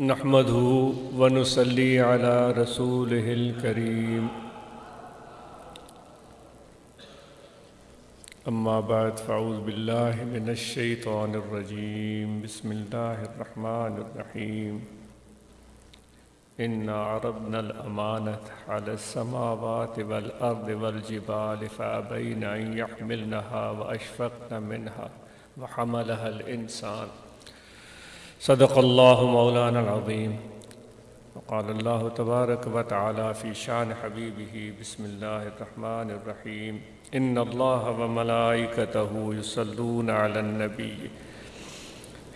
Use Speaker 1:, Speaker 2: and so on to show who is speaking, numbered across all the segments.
Speaker 1: نحمده ونصلي على رسوله الكريم أما بعد فأعوذ بالله من الشيطان الرجيم بسم الله الرحمن الرحيم إنا عرضنا الأمانة على السماوات والأرض والجبال فأبين أن يحملنها وأشفقن منها وحملها الإنسان صدق الله مولانا العظيم وقال الله تبارك وتعالى في شان حبيبه بسم الله الرحمن الرحيم إن الله وملائكته يصلون على النبي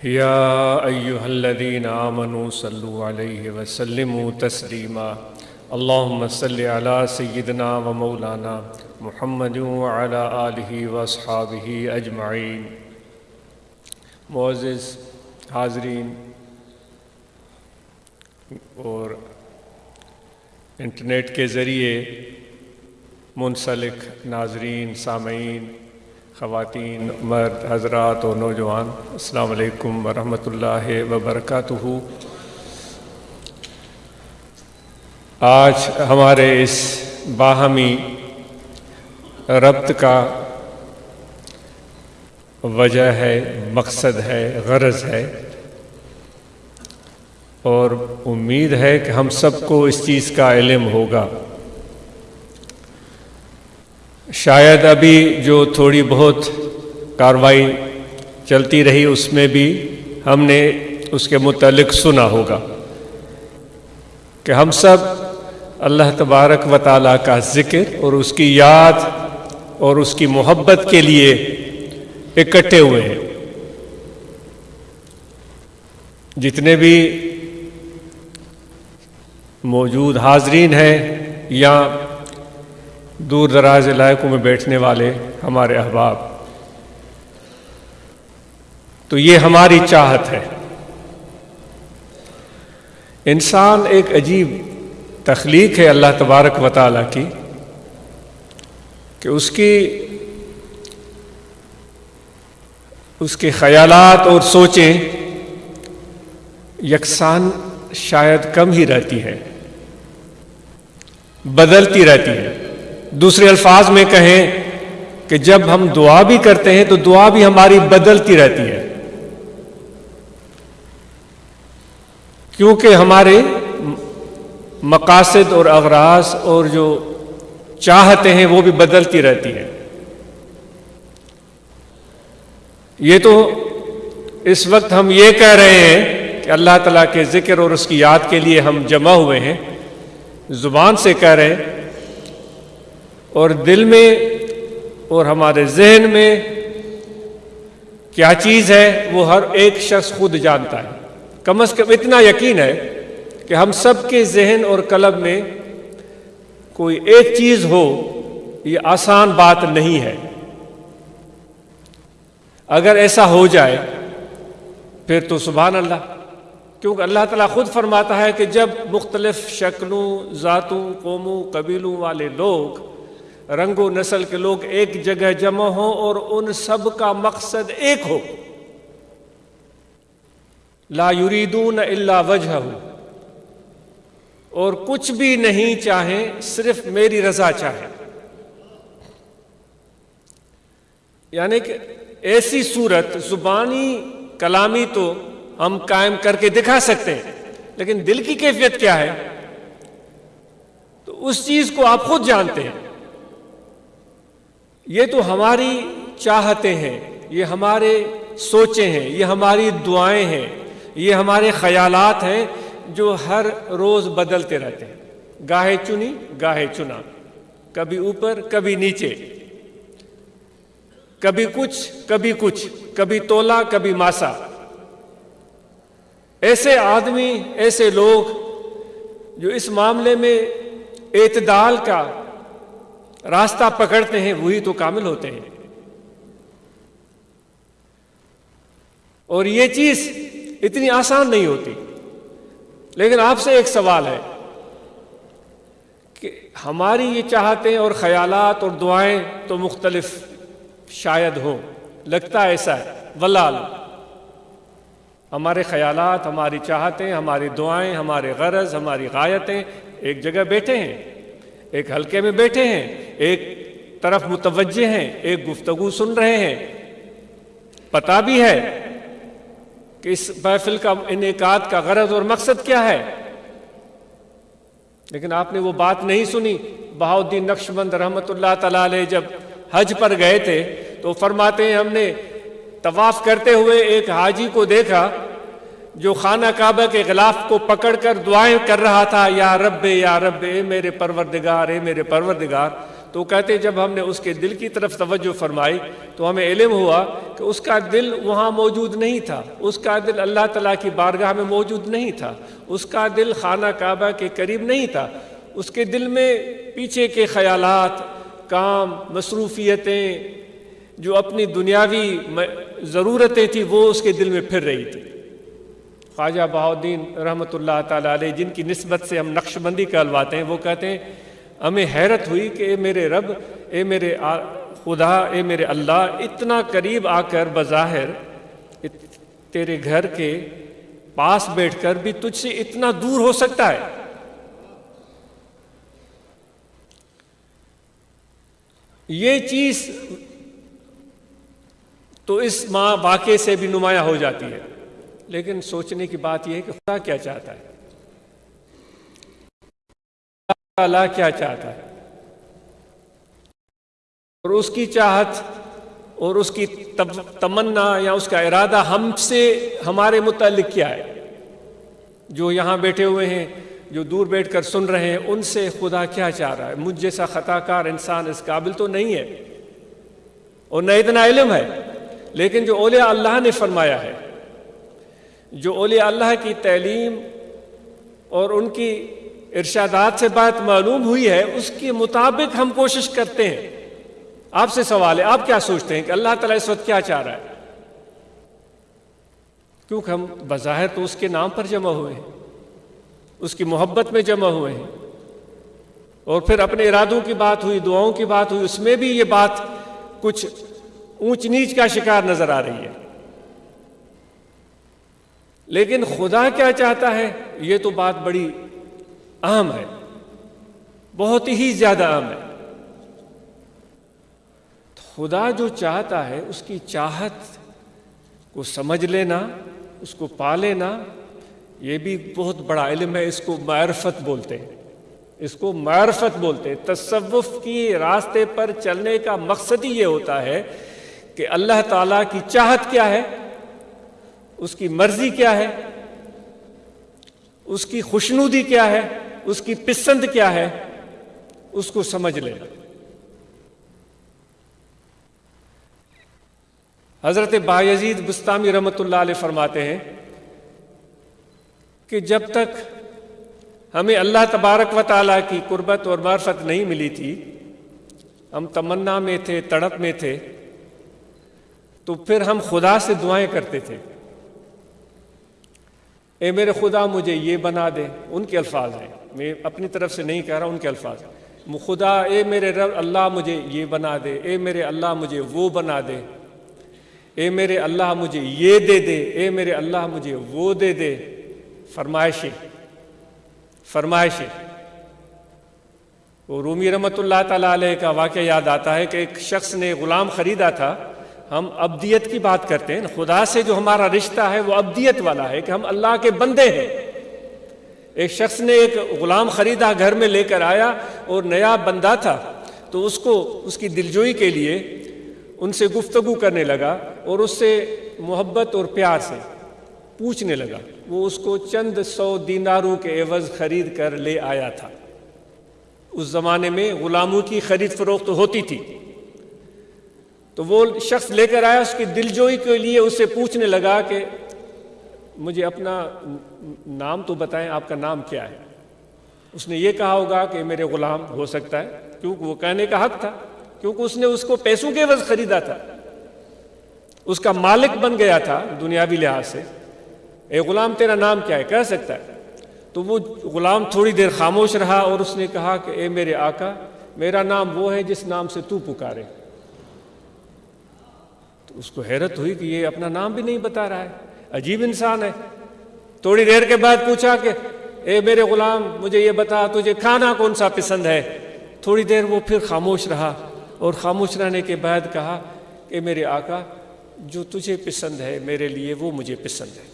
Speaker 1: يا أيها الذين آمنوا صلوا عليه وسلموا تسليما اللهم صل على سيدنا ومولانا محمد وعلى آله وأصحابه أجمعين معزز حاضرین اور انٹرنیٹ کے ذریعے منسلک ناظرین، سامعین، خواتین، مرد، حضرات اور نوجوان، السلام علیکم ورحمۃ اللہ وبرکاتہ۔ آج ہمارے اس باہمی ربط کا وجہ ہے، مقصد ہے، غرض ہے۔ اور امید ہے کہ ہم سب کو اس چیز کا علم ہوگا۔ شاید ابھی جو تھوڑی بہت کاروائی چلتی رہی، اس میں بھی ہم نے اس کے متعلق سنا ہوگا کہ ہم سب اللہ تبارک و تعالیٰ کا ذکر اور اس کی یاد اور اس کی محبت کے لیے اکٹھے ہوئے ہیں۔ جتنے بھی موجود حاضرین ہیں یا دور دراز علاقوں میں بیٹھنے والے ہمارے احباب، تو یہ ہماری چاہت ہے۔ انسان ایک عجیب تخلیق ہے اللہ تبارک و تعالیٰ کی کہ اس کی اس کے خیالات اور سوچیں یکساں شاید کم ہی رہتی ہے بدلتی رہتی ہے دوسرے الفاظ میں کہیں کہ جب ہم دعا بھی کرتے ہیں تو دعا بھی ہماری بدلتی رہتی ہے۔ کیونکہ ہمارے مقاصد اور اغراض اور جو چاہتے ہیں وہ بھی بدلتی رہتی ہے یہ تو اس وقت ہم یہ کہہ رہے ہیں کہ اللہ تعالیٰ کے ذکر اور اس کی یاد کے لیے ہم جمع ہوئے ہیں۔ زبان سے کہہ رہے ہیں اور دل میں اور ہمارے ذہن میں کیا چیز ہے وہ ہر ایک شخص خود جانتا ہے۔ کم از کم اتنا یقین ہے کہ ہم سب کے ذہن اور قلب میں کوئی ایک چیز ہو، یہ آسان بات نہیں ہے۔ اگر ایسا ہو جائے، پھر تو سبحان اللہ۔ کیونکہ اللہ تعالیٰ خود فرماتا ہے کہ جب مختلف شکلوں ذاتوں، قوموں، قبیلوں والے لوگ، رنگ و نسل کے لوگ ایک جگہ جمع ہوں اور ان سب کا مقصد ایک ہو۔ لا یریدون الا وجہ اور کچھ بھی نہیں چاہیں، صرف میری رضا چاہیں۔ یعنی کہ ایسی صورت، زبانی کلامی تو ہم قائم کر کے دکھا سکتے ہیں، لیکن دل کی کیفیت کیا ہے؟ تو اس چیز کو آپ خود جانتے ہیں۔ یہ تو ہماری چاہتے ہیں، یہ ہمارے سوچیں ہیں، یہ ہماری دعائیں ہیں، یہ ہمارے خیالات ہیں جو ہر روز بدلتے رہتے ہیں۔ گاہے چنی، گاہے چنا۔ کبھی اوپر، کبھی نیچے۔ کبھی کچھ کبھی کچھ، کبھی تولا، کبھی ماسا۔ ایسے آدمی، ایسے لوگ جو اس معاملے میں اعتدال کا راستہ پکڑتے ہیں، وہی تو کامل ہوتے ہیں۔ اور یہ چیز اتنی آسان نہیں ہوتی۔ لیکن آپ سے ایک سوال ہے کہ ہماری یہ چاہتے اور خیالات اور دعائیں تو مختلف۔ شاید ہوں لگتا ایسا ہے۔ ولال۔ ہمارے خیالات، ہماری چاہتیں، ہماری دعائیں، ہمارے غرض، ہماری غایتیں ایک جگہ بیٹھے ہیں، ایک حلقے میں بیٹھے ہیں، ایک طرف متوجہ ہیں، ایک گفتگو سن رہے ہیں۔ پتا بھی ہے کہ اس محفل کا انعقاد کا غرض اور مقصد کیا ہے۔ لیکن آپ نے وہ بات نہیں سنی۔ بہاؤدین نقش بند رحمت اللہ تعالی علیہ جب حج پر گئے تھے تو فرماتے ہیں ہم نے طواف کرتے ہوئے ایک حاجی کو دیکھا جو خانہ کعبہ کے غلاف کو پکڑ کر دعائیں کر رہا تھا، یا رب یا رب، اے میرے پروردگار، اے میرے پروردگار۔ تو کہتے، جب ہم نے اس کے دل کی طرف توجہ فرمائی تو ہمیں علم ہوا کہ اس کا دل وہاں موجود نہیں تھا۔ اس کا دل اللہ تعالیٰ کی بارگاہ میں موجود نہیں تھا۔ اس کا دل خانہ کعبہ کے قریب نہیں تھا۔ اس کے دل میں پیچھے کے خیالات کام، مصروفیتیں، جو اپنی دنیاوی ضرورتیں تھیں، وہ اس کے دل میں پھر رہی تھی۔ خواجہ بہاؤدین رحمۃ اللہ تعالیٰ علیہ، جن کی نسبت سے ہم نقش بندی کہلواتے ہیں، وہ کہتے ہیں، ہمیں حیرت ہوئی کہ اے میرے رب، اے میرے خدا، اے میرے اللہ، اتنا قریب آ کر بظاہر تیرے گھر کے پاس بیٹھ کر بھی تجھ سے اتنا دور ہو سکتا ہے۔ یہ چیز تو اس ماں واقعے سے بھی نمایاں ہو جاتی ہے۔ لیکن سوچنے کی بات یہ ہے کہ خدا کیا چاہتا ہے۔ اللہ کیا چاہتا ہے۔ اور اس کی چاہت اور اس کی تمنا یا اس کا ارادہ ہم سے ہمارے متعلق کیا ہے۔ جو یہاں بیٹھے ہوئے ہیں۔ جو دور بیٹھ کر سن رہے ہیں، ان سے خدا کیا چاہ رہا ہے؟ مجھ جیسا خطا کار انسان اس قابل تو نہیں ہے۔ اور نہ اتنا علم ہے، لیکن جو اولیاء اللہ نے فرمایا ہے، جو اولیاء اللہ کی تعلیم اور ان کی ارشادات سے بات معلوم ہوئی ہے، اس کے مطابق ہم کوشش کرتے ہیں۔ آپ سے سوال ہے، آپ کیا سوچتے ہیں کہ اللہ تعالیٰ اس وقت کیا چاہ رہا ہے؟ کیونکہ ہم بظاہر تو اس کے نام پر جمع ہوئے ہیں۔ اس کی محبت میں جمع ہوئے ہیں۔ اور پھر اپنے ارادوں کی بات ہوئی، دعاؤں کی بات ہوئی، اس میں بھی یہ بات کچھ اونچ نیچ کا شکار نظر آ رہی ہے۔ لیکن خدا کیا چاہتا ہے؟ یہ تو بات بڑی اہم ہے۔ بہت ہی زیادہ اہم ہے۔ خدا جو چاہتا ہے، اس کی چاہت کو سمجھ لینا، اس کو پا لینا یہ بھی بہت بڑا علم ہے، اس کو معرفت بولتے ہیں۔ اس کو معرفت بولتے ہیں۔ تصوف کی راستے پر چلنے کا مقصد ہی یہ ہوتا ہے کہ اللہ تعالیٰ کی چاہت کیا ہے؟ اس کی مرضی کیا ہے؟ اس کی خوشنودی کیا ہے؟ اس کی پسند کیا ہے؟ اس کو سمجھ لے حضرت بایزید بستامی رحمت اللہ علیہ فرماتے ہیں کہ جب تک ہمیں اللہ تبارک و تعالیٰ کی قربت اور معرفت نہیں ملی تھی، ہم تمنا میں تھے، تڑپ میں تھے، تو پھر ہم خدا سے دعائیں کرتے تھے۔ اے میرے خدا، مجھے یہ بنا دے، ان کے الفاظ ہیں۔ میں اپنی طرف سے نہیں کہہ رہا ان کے الفاظ خدا، اے میرے رب، اللہ مجھے یہ بنا دے۔ اے میرے اللہ، مجھے وہ بنا دے۔ اے میرے اللہ، مجھے یہ دے دے۔ اے میرے اللہ، مجھے وہ دے دے۔ فرمائشیں فرمائشیں۔ وہ رومی رحمت اللہ تعالیٰ علیہ کا واقعہ یاد آتا ہے کہ ایک شخص نے غلام خریدا تھا۔ ہم ابدیت کی بات کرتے ہیں، خدا سے جو ہمارا رشتہ ہے وہ ابدیت والا ہے کہ ہم اللہ کے بندے ہیں۔ ایک شخص نے ایک غلام خریدا گھر میں لے کر آیا اور نیا بندہ تھا۔ تو اس کو، اس کی دلجوئی کے لیے ان سے گفتگو کرنے لگا اور اس سے محبت اور پیار سے۔ پوچھنے لگا۔ وہ اس کو چند سو دیناروں کے عوض خرید کر لے آیا تھا۔ اس زمانے میں غلاموں کی خرید فروخت ہوتی تھی۔ تو وہ شخص لے کر آیا، اس کی دلجوئی کے لیے اس سے پوچھنے لگا کہ مجھے اپنا نام تو بتائیں، آپ کا نام کیا ہے؟ اس نے یہ کہا ہوگا کہ میرے غلام ہو سکتا ہے، کیونکہ وہ کہنے کا حق تھا، کیونکہ اس نے اس کو پیسوں کے عوض خریدا تھا۔ اس کا مالک بن گیا تھا دنیاوی لحاظ سے۔ اے غلام تیرا نام کیا ہے؟ کہہ سکتا ہے۔ تو وہ غلام تھوڑی دیر خاموش رہا اور اس نے کہا کہ اے میرے آقا، میرا نام وہ ہے جس نام سے تو پکارے۔ تو اس کو حیرت ہوئی کہ یہ اپنا نام بھی نہیں بتا رہا ہے۔ عجیب انسان ہے۔ تھوڑی دیر کے بعد پوچھا کہ اے میرے غلام، مجھے یہ بتا، تجھے کھانا کون سا پسند ہے؟ تھوڑی دیر وہ پھر خاموش رہا اور خاموش رہنے کے بعد کہا کہ میرے آقا، جو تجھے پسند ہے میرے لیے وہ مجھے پسند ہے۔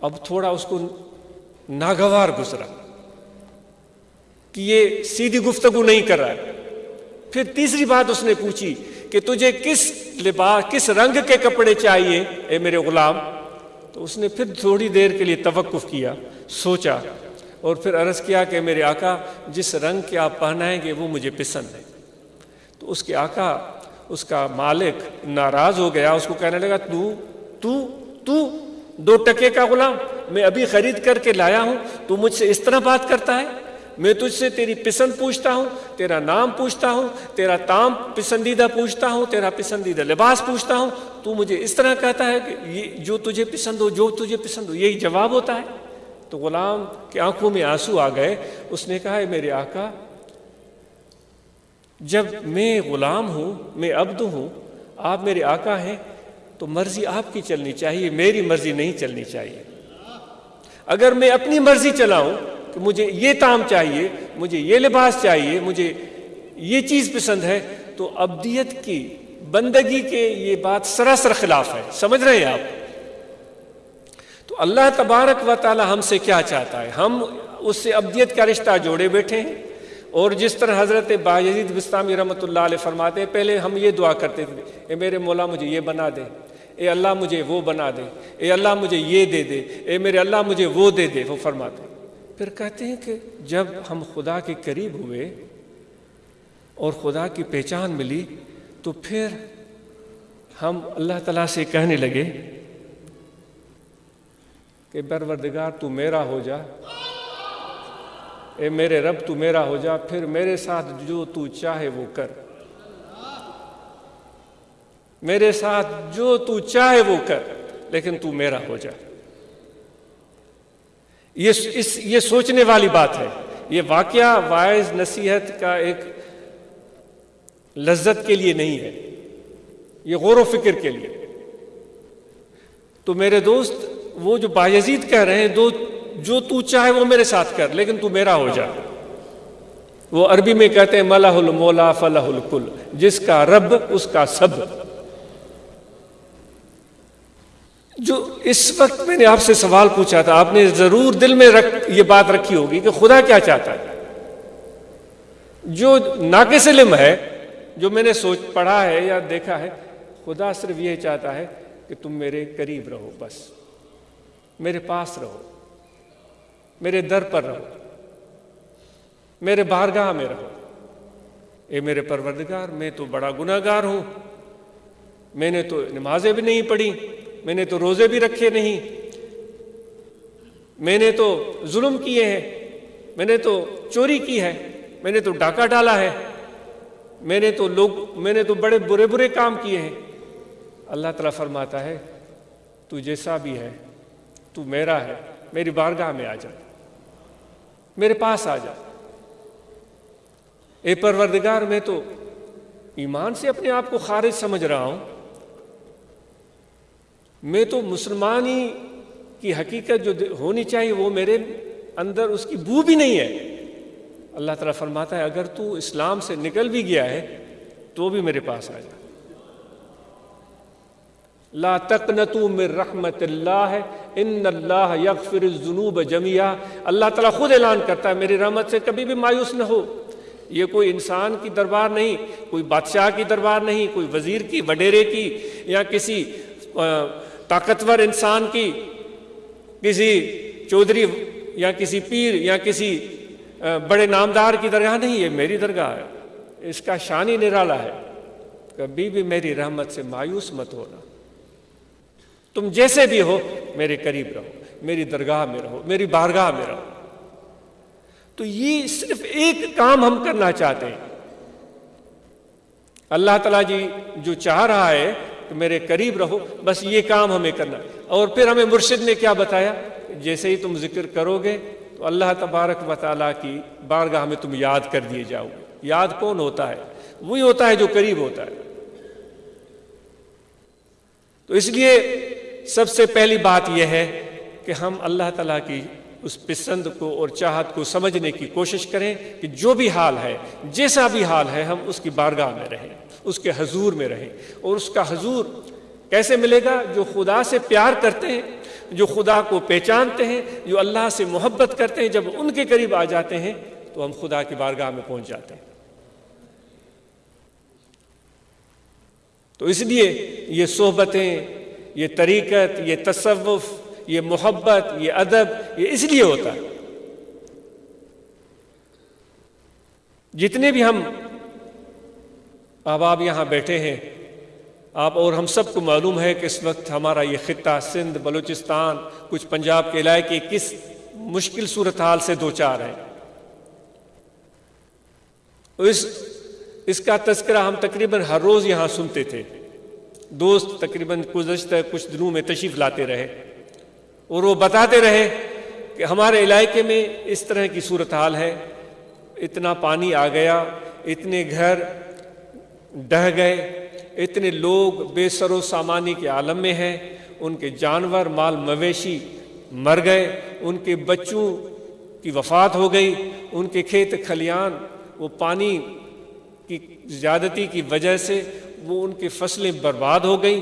Speaker 1: اب تھوڑا اس کو ناگوار گزرا کہ یہ سیدھی گفتگو نہیں کر رہا ہے۔ پھر تیسری بات اس نے پوچھی کہ تجھے کس لباس، کس رنگ کے کپڑے چاہیے؟ اے میرے غلام۔ تو اس نے پھر تھوڑی دیر کے لیے توقف کیا، سوچا اور پھر عرض کیا کہ میرے آقا، جس رنگ کے آپ پہنائیں گے وہ مجھے پسند ہے۔ تو اس کے آقا، اس کا مالک ناراض ہو گیا، اس کو کہنے لگا، تو تو تو دو ٹکے کا غلام میں ابھی خرید کر کے لایا ہوں، تو مجھ سے اس طرح بات کرتا ہے؟ میں تجھ سے تیری پسند پوچھتا ہوں، تیرا نام پوچھتا ہوں، تیرا تام پسندیدہ پوچھتا ہوں، تیرا پسندیدہ لباس پوچھتا ہوں۔ تو مجھے اس طرح کہتا ہے کہ یہ جو تجھے پسند ہو، جو تجھے پسند ہو، یہی جواب ہوتا ہے۔ تو غلام کی آنکھوں میں آنسو آ گئے۔ اس نے کہا ہے میرے آقا، جب میں غلام ہوں، میں عبد ہوں، آپ میرے آقا ہیں تو مرضی آپ کی چلنی چاہیے، میری مرضی نہیں چلنی چاہیے۔ اگر میں اپنی مرضی چلاؤں کہ مجھے یہ تام چاہیے، مجھے یہ لباس چاہیے، مجھے یہ چیز پسند ہے، تو ابدیت کی، بندگی کے یہ بات سراسر خلاف ہے۔ سمجھ رہے ہیں آپ؟ تو اللہ تبارک و تعالی ہم سے کیا چاہتا ہے؟ ہم اس سے ابدیت کا رشتہ جوڑے بیٹھے ہیں۔ اور جس طرح حضرت باجید بستامی رحمۃ اللہ علیہ فرماتے ہیں، پہلے ہم یہ دعا کرتے تھے، اے میرے مولا مجھے یہ بنا دے۔ اے اللہ مجھے وہ بنا دے، اے اللہ مجھے یہ دے دے، اے میرے اللہ مجھے وہ دے دے، وہ فرماتے پھر کہتے ہیں کہ جب ہم خدا کے قریب ہوئے اور خدا کی پہچان ملی، تو پھر ہم اللہ تعالیٰ سے کہنے لگے کہ پروردگار تو میرا ہو جا، اے میرے رب تو میرا ہو جا، پھر میرے ساتھ جو تو چاہے وہ کر۔ میرے ساتھ جو تو چاہے وہ کر، لیکن تو میرا ہو جا۔ یہ اس یہ سوچنے والی بات ہے۔ یہ واقعہ وائز نصیحت کا ایک لذت کے لیے نہیں ہے۔ یہ غور و فکر کے لیے۔ تو میرے دوست، وہ جو باجید کہہ رہے ہیں، دو جو تو چاہے وہ میرے ساتھ کر، لیکن تو میرا ہو جا۔ وہ عربی میں کہتے ہیں ملح المولا فلاح الکل جس کا رب، اس کا سب۔ جو اس وقت میں نے آپ سے سوال پوچھا تھا، آپ نے ضرور دل میں رکھ، یہ بات رکھی ہوگی کہ خدا کیا چاہتا ہے۔ جو ناقص علم ہے، جو میں نے سوچ، پڑھا ہے یا دیکھا ہے، خدا صرف یہ چاہتا ہے کہ تم میرے قریب رہو، بس۔ میرے پاس رہو۔ میرے در پر رہو۔ میرے بارگاہ میں رہو۔ اے میرے پروردگار، میں تو بڑا گناہ گار ہوں۔ میں نے تو نمازیں بھی نہیں پڑھی۔ میں نے تو روزے بھی رکھے نہیں۔ میں نے تو ظلم کیے ہیں۔ میں نے تو چوری کی ہے۔ میں نے تو ڈاکہ ڈالا ہے۔ میں نے تو لوگ، میں نے تو بڑے برے برے کام کیے ہیں۔ اللہ تعالیٰ فرماتا ہے، تو جیسا بھی ہے، تو میرا ہے۔ میری بارگاہ میں آ جا۔ میرے پاس آ جا۔ اے پروردگار، میں تو ایمان سے اپنے آپ کو خارج سمجھ رہا ہوں۔ میں تو مسلمانی کی حقیقت جو ہونی چاہیے وہ میرے اندر اس کی بو بھی نہیں ہے۔ اللہ تعالیٰ فرماتا ہے، اگر تو اسلام سے نکل بھی گیا ہے، تو بھی میرے پاس آ جا۔ لا تقنتو من رحمت اللہ، ان اللہ یغفر الذنوب جميعا اللہ تعالیٰ خود اعلان کرتا ہے میری رحمت سے کبھی بھی مایوس نہ ہو۔ یہ کوئی انسان کی دربار نہیں، کوئی بادشاہ کی دربار نہیں، کوئی وزیر کی، وڈیرے کی، یا کسی طاقتور انسان کی کسی چودھری یا کسی پیر یا کسی بڑے نامدار کی درگاہ نہیں، یہ میری درگاہ ہے، اس کا شانی نرالا ہے۔ کبھی بھی میری رحمت سے مایوس مت ہونا۔ تم جیسے بھی ہو، میرے قریب رہو، میری درگاہ میں رہو، میری بارگاہ میں رہو۔ تو یہ صرف ایک کام ہم کرنا چاہتے ہیں۔ اللہ تعالیٰ جی جو چاہ رہا ہے میرے قریب رہو، بس یہ کام ہمیں کرنا۔ اور پھر ہمیں مرشد نے کیا بتایا؟ جیسے ہی تم ذکر کرو گے تو اللہ تبارک و تعالیٰ کی بارگاہ میں تم یاد کر دیے جاؤ گے۔ یاد کون ہوتا ہے؟ وہی ہوتا ہے جو قریب ہوتا ہے۔ تو اس لیے سب سے پہلی بات یہ ہے کہ ہم اللہ تعالیٰ کی اس پسند کو اور چاہت کو سمجھنے کی کوشش کریں کہ جو بھی حال ہے، جیسا بھی حال ہے، ہم اس کی بارگاہ میں رہیں۔ اس کے حضور میں رہیں اور اس کا حضور کیسے ملے گا؟ جو خدا سے پیار کرتے ہیں، جو خدا کو پہچانتے ہیں، جو اللہ سے محبت کرتے ہیں، جب ان کے قریب آ جاتے ہیں، تو ہم خدا کی بارگاہ میں پہنچ جاتے ہیں۔ تو اس لیے یہ صحبتیں، یہ طریقت، یہ تصوف، یہ محبت، یہ ادب، یہ اس لیے ہوتا ہے۔ جتنے بھی ہم احباب یہاں بیٹھے ہیں۔ آپ اور ہم سب کو معلوم ہے کہ اس وقت ہمارا یہ خطہ سندھ، بلوچستان، کچھ پنجاب کے علاقے کس مشکل صورتحال سے دو چار ہیں۔ اس اس کا تذکرہ ہم تقریباً ہر روز یہاں سنتے تھے۔ دوست تقریباً گزشتہ کچھ دنوں میں تشریف لاتے رہے۔ اور وہ بتاتے رہے کہ ہمارے علاقے میں اس طرح کی صورتحال ہے۔ اتنا پانی آ گیا، اتنے گھر ڈہ گئے۔ اتنے لوگ بے سر و سامانی کے عالم میں ہیں۔ ان کے جانور، مال مویشی مر گئے۔ ان کے بچوں کی وفات ہو گئی۔ ان کے کھیت کھلیان، وہ پانی کی زیادتی کی وجہ سے وہ ان کی فصلیں برباد ہو گئیں۔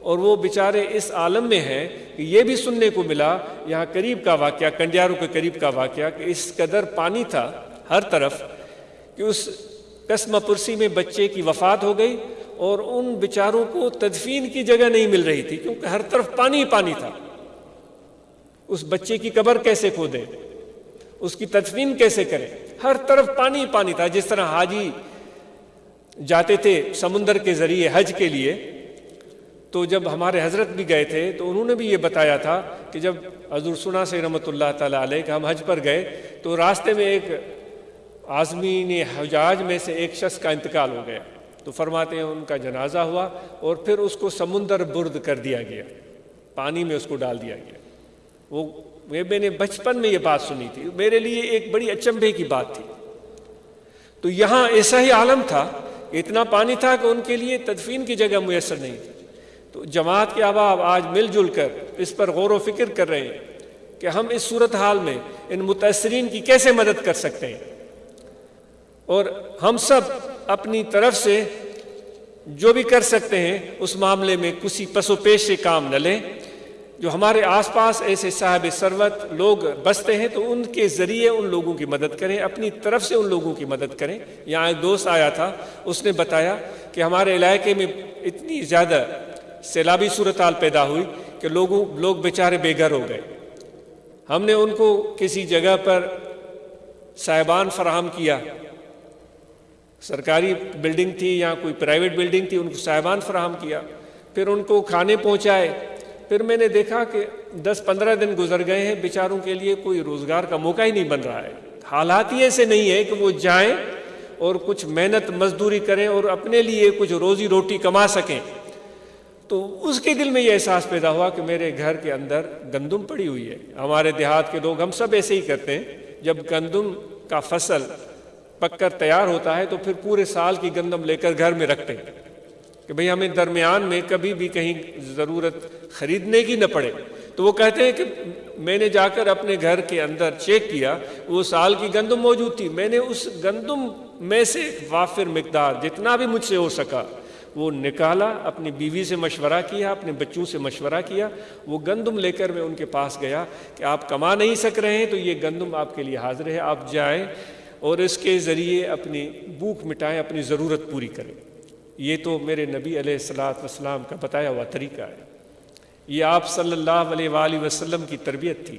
Speaker 1: اور وہ بیچارے اس عالم میں ہیں کہ یہ بھی سننے کو ملا، یہاں قریب کا واقعہ، کنڈیاروں کے قریب کا واقعہ کہ اس قدر پانی تھا ہر طرف کہ اس قسم پرسی میں بچے کی وفات ہو گئی اور ان بیچاروں کو تدفین کی جگہ نہیں مل رہی تھی کیونکہ ہر طرف پانی پانی تھا۔ اس بچے کی قبر کیسے کھودیں؟ اس کی تدفین کیسے کریں؟ ہر طرف پانی پانی تھا۔ جس طرح حاجی جاتے تھے سمندر کے ذریعے حج کے لیے، تو جب ہمارے حضرت بھی گئے تھے، تو انہوں نے بھی یہ بتایا تھا کہ جب حضور سنا سے رحمۃ اللہ تعالیٰ علیہ کہ ہم حج پر گئے، تو راستے میں ایک آزمین حجاج میں سے ایک شخص کا انتقال ہو گیا۔ تو فرماتے ہیں ان کا جنازہ ہوا اور پھر اس کو سمندر برد کر دیا گیا۔ پانی میں اس کو ڈال دیا گیا۔ وہ میں نے بچپن میں یہ بات سنی تھی۔ میرے لیے ایک بڑی اچمبے کی بات تھی۔ تو یہاں ایسا ہی عالم تھا۔ اتنا پانی تھا کہ ان کے لیے تدفین کی جگہ میسر نہیں تھی۔ تو جماعت کے احباب آج مل جل کر اس پر غور و فکر کر رہے ہیں کہ ہم اس صورت حال میں ان متاثرین کی کیسے مدد کر سکتے ہیں۔ اور ہم سب اپنی طرف سے جو بھی کر سکتے ہیں، اس معاملے میں کسی پس و پیش سے کام نہ لیں۔ جو ہمارے آس پاس ایسے صاحب سروت لوگ بستے ہیں، تو ان کے ذریعے ان لوگوں کی مدد کریں، اپنی طرف سے ان لوگوں کی مدد کریں۔ یہاں ایک دوست آیا تھا، اس نے بتایا کہ ہمارے علاقے میں اتنی زیادہ سیلابی صورتحال پیدا ہوئی کہ لوگوں، لوگ بیچارے بے گھر ہو گئے۔ ہم نے ان کو کسی جگہ پر صاحبان فراہم کیا۔ سرکاری بلڈنگ تھی یا کوئی پرائیویٹ بلڈنگ تھی، ان کو صاحبان فراہم کیا۔ پھر ان کو کھانے پہنچائے۔ پھر میں نے دیکھا کہ دس پندرہ دن گزر گئے ہیں، بیچاروں کے لیے کوئی روزگار کا موقع ہی نہیں بن رہا ہے۔ حالات ہی ایسے نہیں ہے کہ وہ جائیں اور کچھ محنت مزدوری کریں اور اپنے لیے کچھ روزی روٹی کما سکیں۔ تو اس کے دل میں یہ احساس پیدا ہوا کہ میرے گھر کے اندر گندم پڑی ہوئی ہے۔ ہمارے دیہات کے لوگ ہم سب ایسے ہی کرتے ہیں۔ جب گندم کا فصل پک کر تیار ہوتا ہے تو پھر پورے سال کی گندم لے کر گھر میں رکھتے ہیں کہ بھئی ہمیں درمیان میں کبھی بھی کہیں ضرورت خریدنے کی نہ پڑے۔ تو وہ کہتے ہیں کہ میں نے جا کر اپنے گھر کے اندر چیک کیا، وہ سال کی گندم موجود تھی۔ میں نے اس گندم میں سے وافر مقدار جتنا بھی مجھ سے ہو سکا، وہ نکالا، اپنی بیوی سے مشورہ کیا، اپنے بچوں سے مشورہ کیا۔ وہ گندم لے کر میں ان کے پاس گیا کہ آپ کما نہیں سک رہے ہیں تو یہ گندم آپ کے لیے حاضر ہے، آپ جائیں۔ اور اس کے ذریعے اپنی بھوک مٹائیں، اپنی ضرورت پوری کریں۔ یہ تو میرے نبی علیہ السلاۃ وسلام کا بتایا ہوا طریقہ ہے۔ یہ آپ صلی اللہ علیہ وآلہ وسلم کی تربیت تھی۔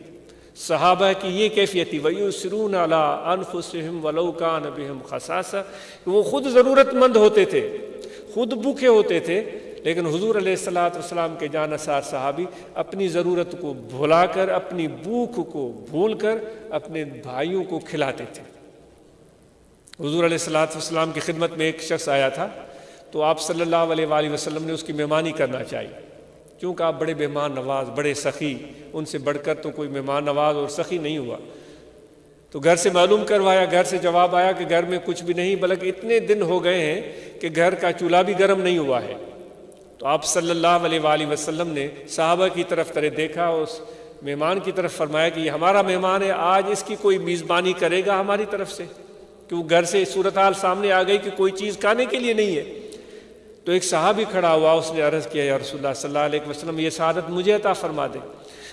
Speaker 1: صحابہ کی یہ کیفیت تھی ویو سرون علیٰ انفسم ولوکان بہم خساسا وہ خود ضرورت مند ہوتے تھے، خود بھوکے ہوتے تھے، لیکن حضور علیہ السلاۃ والسلام کے جان اثار صحابی اپنی ضرورت کو بھلا کر، اپنی بھوک کو بھول کر، اپنے بھائیوں کو کھلاتے تھے۔ حضور علیہ السلاۃ والسلام کی خدمت میں ایک شخص آیا تھا، تو آپ صلی اللہ علیہ وآلہ وسلم نے اس کی مہمانی کرنا چاہیے کیونکہ آپ بڑے مہمان نواز، بڑے سخی، ان سے بڑھ کر تو کوئی مہمان نواز اور سخی نہیں ہوا۔ تو گھر سے معلوم کروایا، گھر سے جواب آیا کہ گھر میں کچھ بھی نہیں، بلکہ اتنے دن ہو گئے ہیں کہ گھر کا چولہا بھی گرم نہیں ہوا ہے۔ تو آپ صلی اللہ علیہ وآلہ وسلم نے صحابہ کی طرف طرح دیکھا، اس مہمان کی طرف فرمایا کہ یہ ہمارا مہمان ہے، آج اس کی کوئی میزبانی کرے گا ہماری طرف سے۔ کہ وہ گھر سے صورتحال سامنے آ گئی کہ کوئی چیز کھانے کے لیے نہیں ہے۔ تو ایک صحابی کھڑا ہوا، اس نے عرض کیا، یا رسول اللہ، صلی اللہ علیہ وسلم، یہ سعادت مجھے عطا فرما دے۔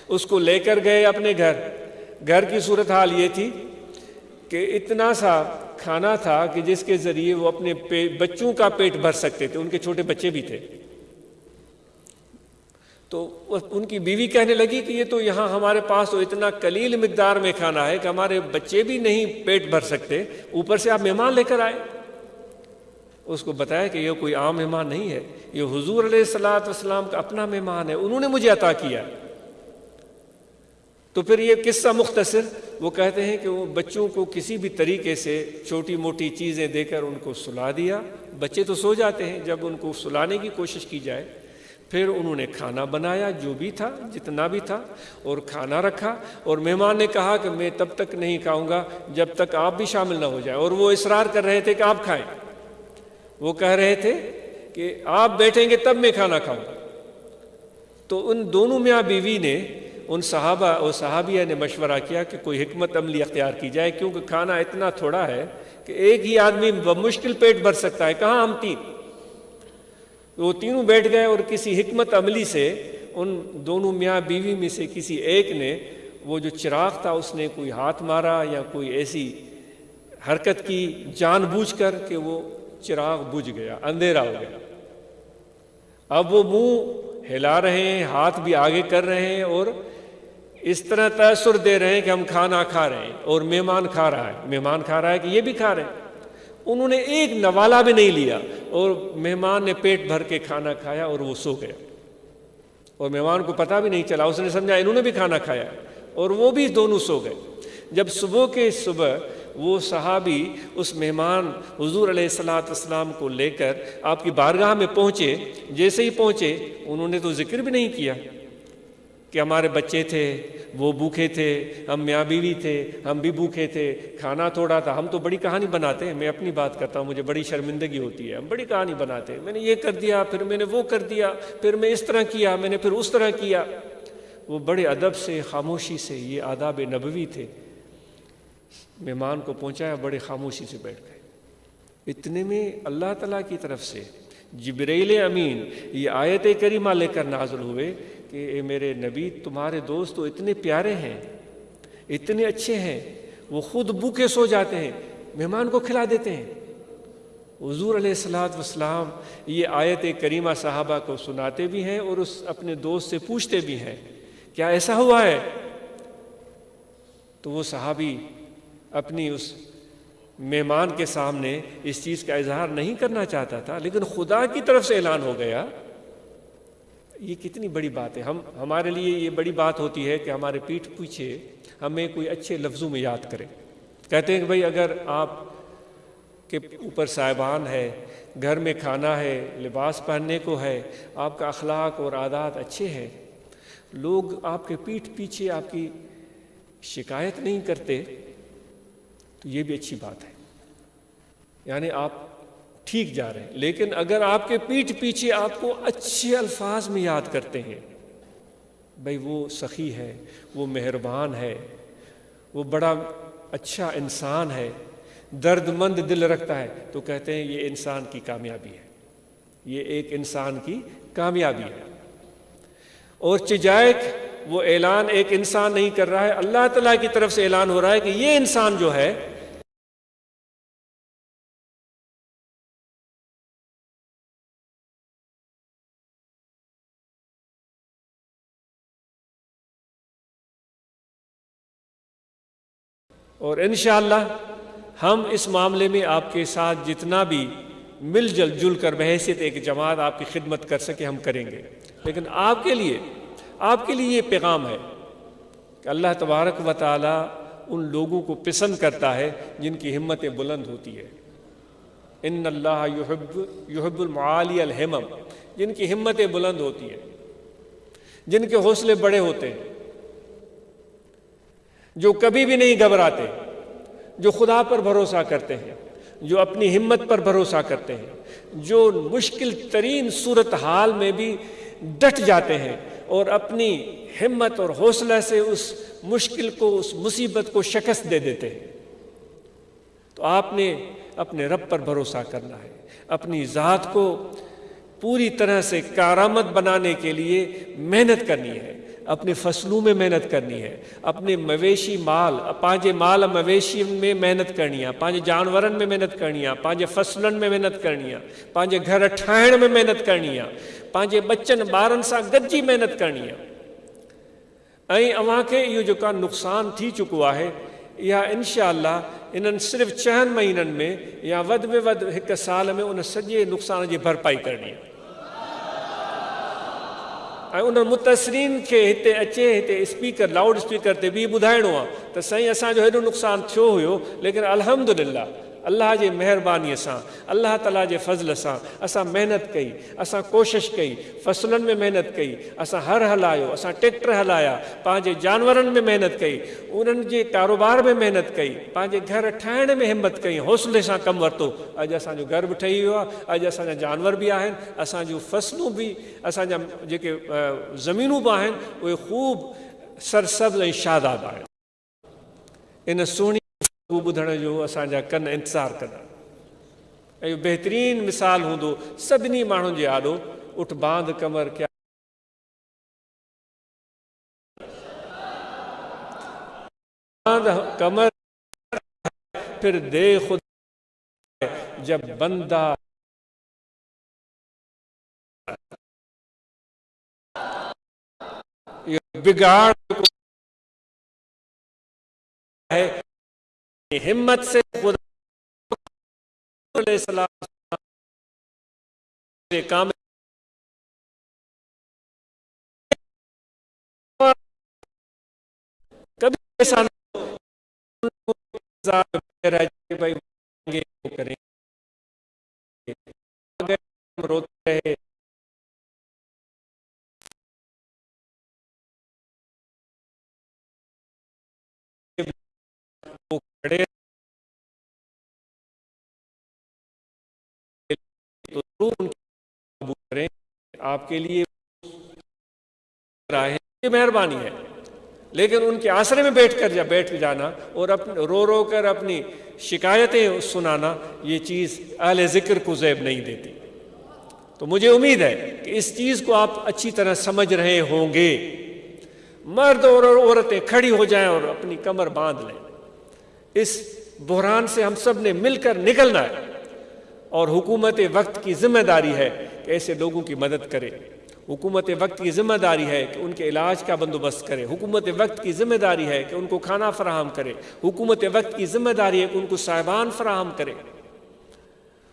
Speaker 1: اس کو لے کر گئے اپنے گھر۔ گھر کی صورتحال یہ تھی کہ اتنا سا کھانا تھا کہ جس کے ذریعے وہ اپنے بچوں کا پیٹ بھر سکتے تھے۔ ان کے چھوٹے بچے بھی تھے۔ تو ان کی بیوی کہنے لگی کہ یہ تو یہاں ہمارے پاس تو اتنا کلیل مقدار میں کھانا ہے کہ ہمارے بچے بھی نہیں پیٹ بھر سکتے۔ اوپر سے آپ مہمان لے کر آئے۔ اس کو بتایا کہ یہ کوئی عام مہمان نہیں ہے۔ یہ حضور علیہ السلاۃ والسلام کا اپنا مہمان ہے۔ انہوں نے مجھے عطا کیا۔ تو پھر یہ قصہ مختصر، وہ کہتے ہیں کہ وہ بچوں کو کسی بھی طریقے سے چھوٹی موٹی چیزیں دے کر ان کو سلا دیا۔ بچے تو سو جاتے ہیں۔ جب ان کو سلانے کی کوشش کی جائے پھر انہوں نے کھانا بنایا جو بھی تھا، جتنا بھی تھا، اور کھانا رکھا، اور مہمان نے کہا کہ میں تب تک نہیں کھاؤں گا جب تک آپ بھی شامل نہ ہو جائے اور وہ اصرار کر رہے تھے کہ آپ کھائیں۔ وہ کہہ رہے تھے کہ آپ بیٹھیں گے تب میں کھانا کھاؤں۔ گا تو ان دونوں میاں بیوی نے، ان صحابہ اور صحابیہ نے مشورہ کیا کہ کوئی حکمت عملی اختیار کی جائے، کیونکہ کھانا اتنا تھوڑا ہے کہ ایک ہی آدمی بمشکل پیٹ بھر سکتا ہے۔ کہاں ہم تین؟ وہ تینوں بیٹھ گئے اور کسی حکمت عملی سے ان دونوں میاں بیوی میں سے کسی ایک نے وہ جو چراغ تھا اس نے کوئی ہاتھ مارا یا کوئی ایسی حرکت کی جان بوجھ کر کہ وہ چراغ بجھ گیا، اندھیرا ہو گیا۔ اب وہ منہ ہلا رہے ہیں، ہاتھ بھی آگے کر رہے ہیں اور اس طرح تأثر دے رہے ہیں کہ ہم کھانا کھا رہے ہیں اور مہمان کھا رہا ہے۔ مہمان کھا رہا ہے کہ یہ بھی کھا رہے ہیں۔ انہوں نے ایک نوالا بھی نہیں لیا اور مہمان نے پیٹ بھر کے کھانا کھایا اور وہ سو گیا اور مہمان کو پتہ بھی نہیں چلا، اس نے سمجھا انہوں نے بھی کھانا کھایا اور وہ بھی دونوں سو گئے۔ جب صبح کے صبح وہ صحابی اس مہمان حضور علیہ السلاۃ السلام کو لے کر آپ کی بارگاہ میں پہنچے، جیسے ہی پہنچے انہوں نے تو ذکر بھی نہیں کیا۔ کہ ہمارے بچے تھے، وہ بھوکے تھے، ہم میاں بیوی تھے، ہم بھی بھوکے تھے، کھانا تھوڑا تھا۔ ہم تو بڑی کہانی بناتے ہیں، میں اپنی بات کرتا ہوں، مجھے بڑی شرمندگی ہوتی ہے۔ ہم بڑی کہانی بناتے ہیں۔ میں نے یہ کر دیا، پھر میں نے وہ کر دیا، پھر میں اس طرح کیا، میں نے پھر اس طرح کیا۔ وہ بڑے ادب سے، خاموشی سے، یہ آداب نبوی تھے۔ مہمان کو پہنچایا بڑے خاموشی سے بیٹھ گئے۔ اتنے میں اللہ تعالیٰ کی طرف سے جبریل امین یہ آیت کریمہ لے کر نازل ہوئے کہ اے میرے نبی، تمہارے دوست تو اتنے پیارے ہیں، اتنے اچھے ہیں، وہ خود بھوکے سو جاتے ہیں، مہمان کو کھلا دیتے ہیں۔ حضور علیہ السلاۃ وسلام یہ آیت کریمہ صحابہ کو سناتے بھی ہیں اور اس اپنے دوست سے پوچھتے بھی ہیں، کیا ایسا ہوا ہے؟ تو وہ صحابی اپنی اس مہمان کے سامنے اس چیز کا اظہار نہیں کرنا چاہتا تھا، لیکن خدا کی طرف سے اعلان ہو گیا یہ کتنی بڑی بات ہے۔ ہم، ہمارے لیے یہ بڑی بات ہوتی ہے کہ ہمارے پیٹھ پیچھے ہمیں کوئی اچھے لفظوں میں یاد کرے۔ کہتے ہیں کہ بھائی اگر آپ کے اوپر صاحبان ہے، گھر میں کھانا ہے، لباس پہننے کو ہے، آپ کا اخلاق اور عادات اچھے ہیں، لوگ آپ کے پیٹھ پیچھے آپ کی شکایت نہیں کرتے، تو یہ بھی اچھی بات ہے۔ یعنی آپ ٹھیک جا رہے ہیں۔ لیکن اگر آپ کے پیٹھ پیچھے آپ کو اچھے الفاظ میں یاد کرتے ہیں، بھائی وہ سخی ہے، وہ مہربان ہے، وہ بڑا اچھا انسان ہے درد مند دل رکھتا ہے، تو کہتے ہیں یہ انسان کی کامیابی ہے۔ یہ ایک انسان کی کامیابی ہے۔ اور چجائک وہ اعلان ایک انسان نہیں کر رہا ہے، اللہ تعالیٰ کی طرف سے اعلان ہو رہا ہے کہ یہ انسان جو ہے اور انشاءاللہ ہم اس معاملے میں آپ کے ساتھ جتنا بھی مل جل جل کر بحیثیت ایک جماعت آپ کی خدمت کر سکے ہم کریں گے۔ لیکن آپ کے لیے، آپ کے لیے یہ پیغام ہے کہ اللہ تبارک و تعالیٰ ان لوگوں کو پسند کرتا ہے جن کی ہمتیں بلند ہوتی ہے۔ ان اللہ یحب یحب المعالی الحمم جن کی ہمتیں بلند ہوتی ہیں جن کے حوصلے بڑے ہوتے ہیں۔ جو کبھی بھی نہیں گھبراتے، جو خدا پر بھروسہ کرتے ہیں، جو اپنی ہمت پر بھروسہ کرتے ہیں، جو مشکل ترین صورت حال میں بھی ڈٹ جاتے ہیں اور اپنی ہمت اور حوصلہ سے اس مشکل کو، اس مصیبت کو شکست دے دیتے ہیں۔ تو آپ نے اپنے رب پر بھروسہ کرنا ہے، اپنی ذات کو پوری طرح سے کارآمد بنانے کے لیے محنت کرنی ہے۔ اپنے فصلوں میں محنت کرنی ہے، اپنے مویشی مال پانچ مال مویشی میں محنت کرنی ہے جانور میں محنت کرنی ہے پانے فصلن میں محنت کرنی ہے گھر ٹھا میں محنت کرنی ہے پانچ بچن بارن سا گجی محنت کرنی ہے۔ یہ جو کا نقصان تھی چکوا ہے، یا انشاءاللہ شاء صرف چہن مہینن میں یا ود میں ود ایک سال میں ان سجے نقصان جی بھرپائی کرنی ہے۔ ۽ ان متسرين کي هتي اچي هتي اسپيڪر لائڊ اسپيڪر تي به ٻڌائڻو آهي. ته سائين اسان جو هيڏو نقصان ٿيو هيو ليڪن الهمدلا اللہ جے الہربانی سے اللہ تعالیٰ کے فضل سے اصل محنت کئی اصل کوشش کئی فصلوں میں محنت کئی اصان ہر ہلایا ایکٹر ہلایا پانے جانور میں محنت کئی ان کاروبار میں محنت کئی پانے گھر ٹھائن میں ہمت کئی، حوصلے سے کم ویو اج او گر بھی ٹھہ اج اب جانور بھی آیا اصانج فصلوں بھی اب زمینوں بھی ان خوب سرسد شاداب ہیں ان سنی اهو ٻڌڻ جو اسان جا ڪن انتظار ڪندا. ۽ اهو بهترين مثال هوندو سڀني ماڻهن جي آڏو اٺ بانڌ ڪمر ڪيا. بندا. بگاڙ هي ہمت سے خدا علیہ السلام نے کام کبھی ایسا نہ کریں۔ گے تو ضرور ان کی قبول کریں۔ آپ کے لیے یہ مہربانی ہے۔ لیکن ان کے آسرے میں بیٹھ کر جا، بیٹھ جانا اور اپنے رو رو کر اپنی شکایتیں سنانا، یہ چیز اہل ذکر کو زیب نہیں دیتی۔ تو مجھے امید ہے کہ اس چیز کو آپ اچھی طرح سمجھ رہے ہوں گے۔ مرد اور عورتیں کھڑی ہو جائیں اور اپنی کمر باندھ لیں۔ اس بحران سے ہم سب نے مل کر نکلنا ہے۔ اور حکومت وقت کی ذمہ داری ہے کہ ایسے لوگوں کی مدد کرے۔ حکومت وقت کی ذمہ داری ہے کہ ان کے علاج کا بندوبست کرے۔ حکومت وقت کی ذمہ داری ہے کہ ان کو کھانا فراہم کرے۔ حکومت وقت کی ذمہ داری ہے کہ ان کو صاحبان فراہم کرے۔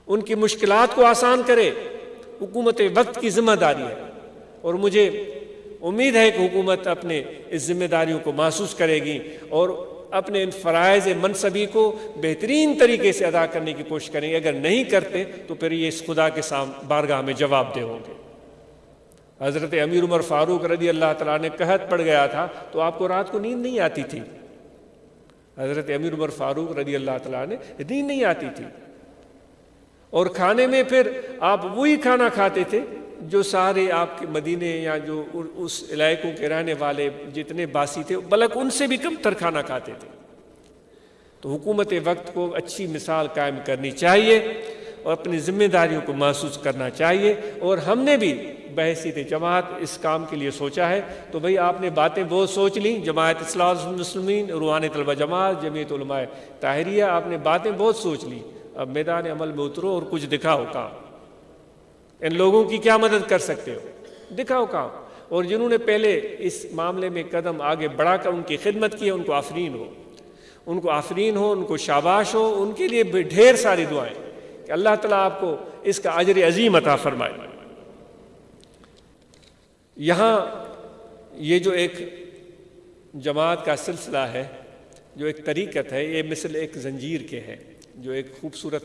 Speaker 1: ان کی مشکلات کو آسان کرے۔ حکومت وقت کی ذمہ داری ہے۔ اور مجھے امید ہے کہ حکومت اپنے اس ذمہ داریوں کو محسوس کرے گی اور اپنے ان فرائض منصبی کو بہترین طریقے سے ادا کرنے کی کوشش کریں گے۔ اگر نہیں کرتے تو پھر یہ اس خدا کے سام، بارگاہ میں جواب دے ہوں گے۔ حضرت امیر عمر فاروق رضی اللہ تعالیٰ نے قحط پڑ گیا تھا تو آپ کو رات کو نیند نہیں آتی تھی۔ حضرت امیر عمر فاروق رضی اللہ تعالیٰ نے نیند نہیں آتی تھی۔ اور کھانے میں پھر آپ وہی کھانا کھاتے تھے جو سارے آپ کے مدینے یا جو اس علاقوں کے رہنے والے جتنے باسی تھے بلک ان سے بھی کم تر کھانا کھاتے تھے۔ تو حکومت وقت کو اچھی مثال قائم کرنی چاہیے اور اپنی ذمہ داریوں کو محسوس کرنا چاہیے۔ اور ہم نے بھی بحثیت جماعت اس کام کے لیے سوچا ہے۔ تو بھئی آپ نے باتیں بہت سوچ لیں، جماعت اصلاح مسلمین روحان طلبہ جماعت، جمعیت علماء طاہریہ، آپ نے باتیں بہت سوچ لیں۔ اب میدان عمل میں اترو اور کچھ دکھاؤ کام۔ ان لوگوں کی کیا مدد کر سکتے ہو؟ دکھاؤ کام اور جنہوں نے پہلے اس معاملے میں قدم آگے بڑھا کر ان کی خدمت کی ہے، ان کو آفرین ہو۔ ان کو آفرین ہو، ان کو شاباش ہو، ان کے لیے ڈھیر ساری دعائیں کہ اللہ تعالیٰ آپ کو اس کا اجر عظیم عطا فرمائے۔ یہاں یہ جو ایک جماعت کا سلسلہ ہے، جو ایک طریقت ہے، یہ مثل ایک زنجیر کے ہے جو ایک خوبصورت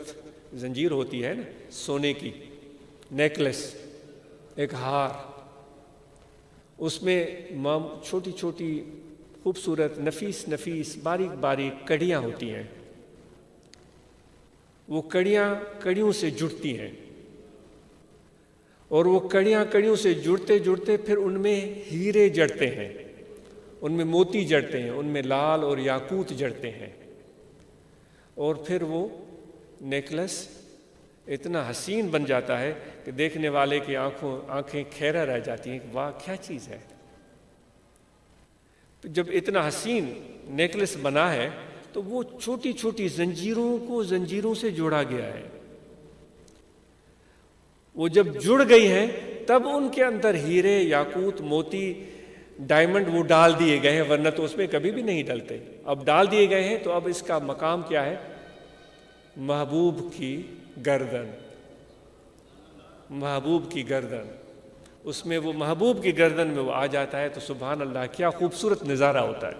Speaker 1: زنجیر ہوتی ہے نا، سونے کی۔ نیکلس ایک ہار۔ اس میں مام، چھوٹی چھوٹی خوبصورت، نفیس نفیس، باریک باریک کڑیاں ہوتی ہیں۔ وہ کڑیاں کڑیوں سے جڑتی ہیں۔ اور وہ کڑیاں کڑیوں سے جڑتے جڑتے پھر ان میں ہیرے جڑتے ہیں۔ ان میں موتی جڑتے ہیں، ان میں لال اور یاقوت جڑتے ہیں۔ اور پھر وہ نیکلس اتنا حسین بن جاتا ہے کہ دیکھنے والے کی آنکھوں آنکھیں کھیرا رہ جاتی ہیں واہ، کیا چیز ہے؟ جب اتنا حسین نیکلس بنا ہے تو وہ چھوٹی چھوٹی زنجیروں کو زنجیروں سے جوڑا گیا ہے۔ وہ جب جڑ گئی ہیں، تب ان کے اندر ہیرے، یاقوت، موتی، ڈائمنڈ وہ ڈال دیے گئے ہیں، ورنہ تو اس میں کبھی بھی نہیں ڈلتے۔ اب ڈال دیے گئے ہیں تو اب اس کا مقام کیا ہے؟ محبوب کی گردن، محبوب کی گردن۔ اس میں وہ محبوب کی گردن میں وہ آ جاتا ہے تو سبحان اللہ، کیا خوبصورت نظارہ ہوتا ہے۔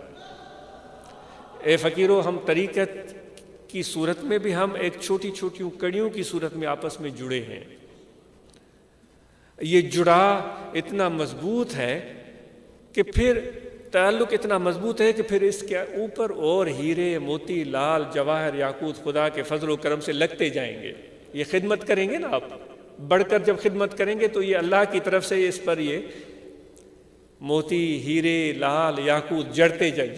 Speaker 1: اے فقیروں ہم طریقت کی صورت میں بھی ہم ایک چھوٹی چھوٹی کڑیوں کی صورت میں آپس میں جڑے ہیں۔ یہ جڑا اتنا مضبوط ہے کہ پھر تعلق اتنا مضبوط ہے کہ پھر اس کے اوپر اور ہیرے موتی لال جواہر یاقوت خدا کے فضل و کرم سے لگتے جائیں گے۔ یہ خدمت کریں گے نا آپ؟ بڑھ کر جب خدمت کریں گے تو یہ اللہ کی طرف سے اس پر یہ موتی ہیرے لال یاقوت جڑتے جائیں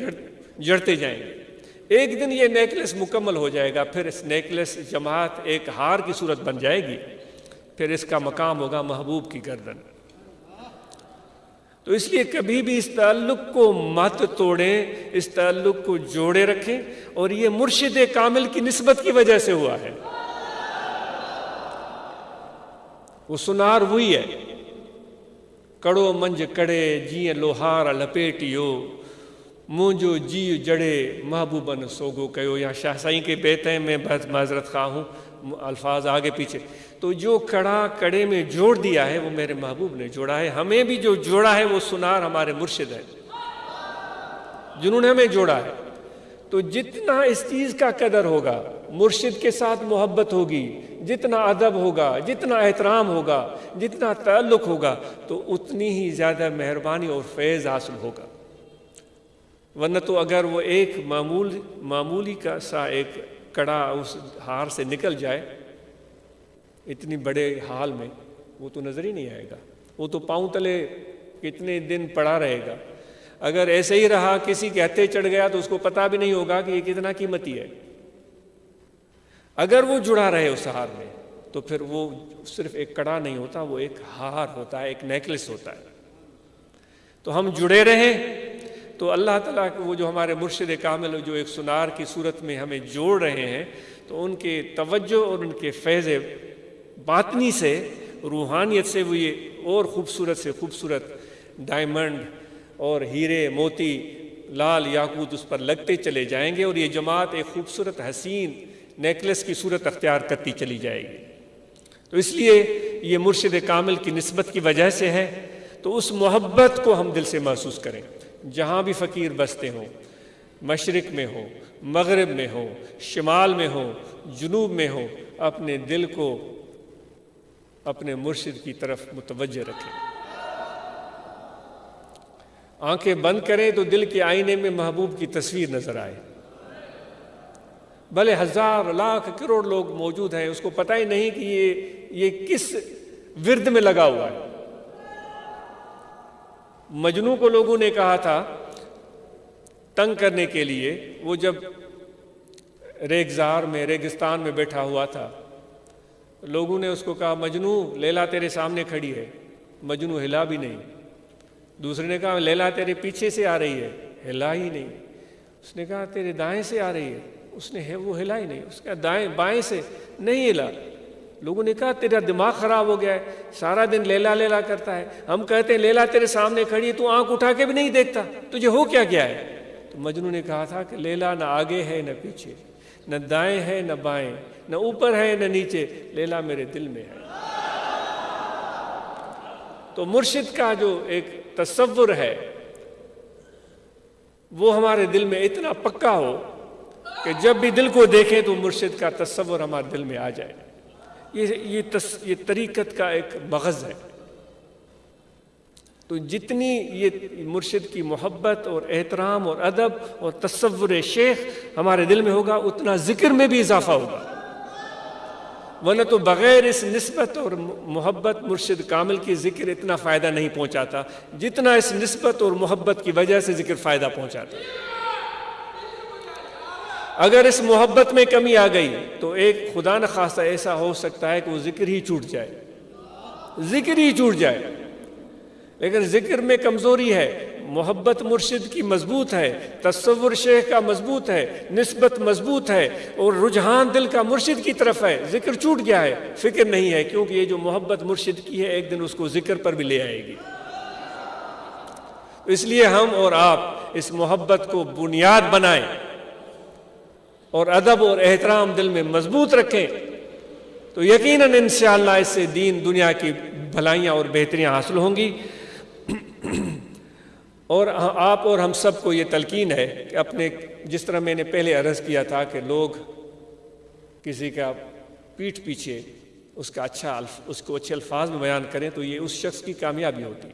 Speaker 1: جڑتے جائیں گے۔ ایک دن یہ نیکلس مکمل ہو جائے گا، پھر اس نیکلس جماعت ایک ہار کی صورت بن جائے گی۔ پھر اس کا مقام ہوگا محبوب کی گردن۔ تو اس لیے کبھی بھی اس تعلق کو مت توڑیں، اس تعلق کو جوڑے رکھیں اور یہ مرشد کامل کی نسبت کی وجہ سے ہوا ہے۔ وہ سنار وہی ہے۔ کڑو منج کڑے جی لوہار لپیٹیو، مونجو جی جڑے محبوبن سوگو کہو یا شاہ سائیں کے بیتے میں بہت معذرت خواہ ہوں۔ الفاظ آگے پیچھے۔ تو جو کڑا کڑے میں جوڑ دیا ہے، وہ میرے محبوب نے جوڑا ہے۔ ہمیں بھی جو جوڑا ہے، وہ سنار ہمارے مرشد ہے جنہوں نے ہمیں جوڑا ہے۔ تو جتنا اس چیز کا قدر ہوگا، مرشد کے ساتھ محبت ہوگی، جتنا ادب ہوگا، جتنا احترام ہوگا، جتنا تعلق ہوگا، تو اتنی ہی زیادہ مہربانی اور فیض حاصل ہوگا۔ ورنہ تو اگر وہ ایک معمول، معمولی کا سا ایک کڑا اس ہار سے نکل جائے اتنی بڑے حال میں، وہ تو نظر ہی نہیں آئے گا۔ وہ تو پاؤں تلے کتنے دن پڑا رہے گا۔ اگر ایسے ہی رہا، کسی کے ہتھے چڑھ گیا تو اس کو پتا بھی نہیں ہوگا کہ یہ کتنا قیمتی ہے۔ اگر وہ جڑا رہے اس ہار میں، تو پھر وہ صرف ایک کڑا نہیں ہوتا، وہ ایک ہار ہوتا ہے، ایک نیکلس ہوتا ہے۔ تو ہم جڑے رہیں تو اللہ تعالیٰ وہ جو ہمارے مرشد کامل جو ایک سنار کی صورت میں ہمیں جوڑ رہے ہیں، تو ان کے توجہ اور ان کے فیض باطنی سے، روحانیت سے وہ یہ اور خوبصورت سے خوبصورت ڈائمنڈ اور ہیرے موتی لال یاقوت اس پر لگتے چلے جائیں گے اور یہ جماعت ایک خوبصورت حسین نیکلس کی صورت اختیار کرتی چلی جائے گی۔ تو اس لیے یہ مرشد کامل کی نسبت کی وجہ سے ہے، تو اس محبت کو ہم دل سے محسوس کریں۔ جہاں بھی فقیر بستے ہوں، مشرق میں ہو مغرب میں ہو شمال میں ہو جنوب میں ہو اپنے دل کو اپنے مرشد کی طرف متوجہ رکھیں۔ آنکھیں بند کریں تو دل کے آئینے میں محبوب کی تصویر نظر آئے۔ بھلے ہزار، لاکھ، کروڑ لوگ موجود ہیں، اس کو پتہ ہی نہیں کہ یہ یہ کس ورد میں لگا ہوا ہے۔ مجنو کو لوگوں نے کہا تھا، تنگ کرنے کے لیے، وہ جب ریگزار میں، ریگستان میں بیٹھا ہوا تھا، لوگوں نے اس کو کہا، مجنو، لیلا تیرے سامنے کھڑی ہے۔ مجنو، ہلا بھی نہیں۔ دوسرے نے کہا، لیلا تیرے پیچھے سے آ رہی ہے۔ ہلا ہی نہیں۔ اس نے کہا، تیرے دائیں سے آ رہی ہے۔ اس نے وہ ہلا ہی نہیں۔ اس کا دائیں، بائیں سے نہیں ہلا۔ لوگوں نے کہا تیرا دماغ خراب ہو گیا ہے، سارا دن لیلا لیلا کرتا ہے۔ ہم کہتے ہیں، لیلا تیرے سامنے کھڑی ہے، تو آنکھ اٹھا کے بھی نہیں دیکھتا۔ تجھے ہو کیا گیا ہے؟ تو مجنو نے کہا تھا کہ لیلا نہ آگے ہے، نہ پیچھے، نہ دائیں ہے نہ بائیں، نہ اوپر ہے نہ نیچے۔ لیلا میرے دل میں ہے۔ تو مرشد کا جو ایک تصور ہے، وہ ہمارے دل میں اتنا پکا ہو کہ جب بھی دل کو دیکھیں تو مرشد کا تصور ہمارے دل میں آ جائے۔ یہ یہ طریقت کا ایک مغز ہے۔ تو جتنی یہ مرشد کی محبت اور احترام اور ادب اور تصور شیخ ہمارے دل میں ہوگا، اتنا ذکر میں بھی اضافہ ہوگا۔ ورنہ تو بغیر اس نسبت اور محبت مرشد کامل کی ذکر اتنا فائدہ نہیں پہنچاتا، جتنا اس نسبت اور محبت کی وجہ سے ذکر فائدہ پہنچاتا۔ اگر اس محبت میں کمی آ گئی تو ایک خدا نخواستہ ایسا ہو سکتا ہے کہ وہ ذکر ہی چھوٹ جائے۔ ذکر ہی چھوٹ جائے۔ لیکن ذکر میں کمزوری ہے، محبت مرشد کی مضبوط ہے، تصور شیخ کا مضبوط ہے، نسبت مضبوط ہے اور رجحان دل کا مرشد کی طرف ہے۔ ذکر چھوٹ گیا ہے۔ فکر نہیں ہے، کیونکہ یہ جو محبت مرشد کی ہے، ایک دن اس کو ذکر پر بھی لے آئے گی۔ اس لیے ہم اور آپ اس محبت کو بنیاد بنائیں۔ اور ادب اور احترام دل میں مضبوط رکھیں۔ تو یقیناً انشاءاللہ اس سے دین دنیا کی بھلائیاں اور بہتریاں حاصل ہوں گی۔ اور آپ اور ہم سب کو یہ تلقین ہے کہ اپنے جس طرح میں نے پہلے عرض کیا تھا کہ لوگ کسی کا پیٹھ پیچھے اس کا اچھا اس کو اچھے الفاظ میں بیان کریں تو یہ اس شخص کی کامیابی ہوتی۔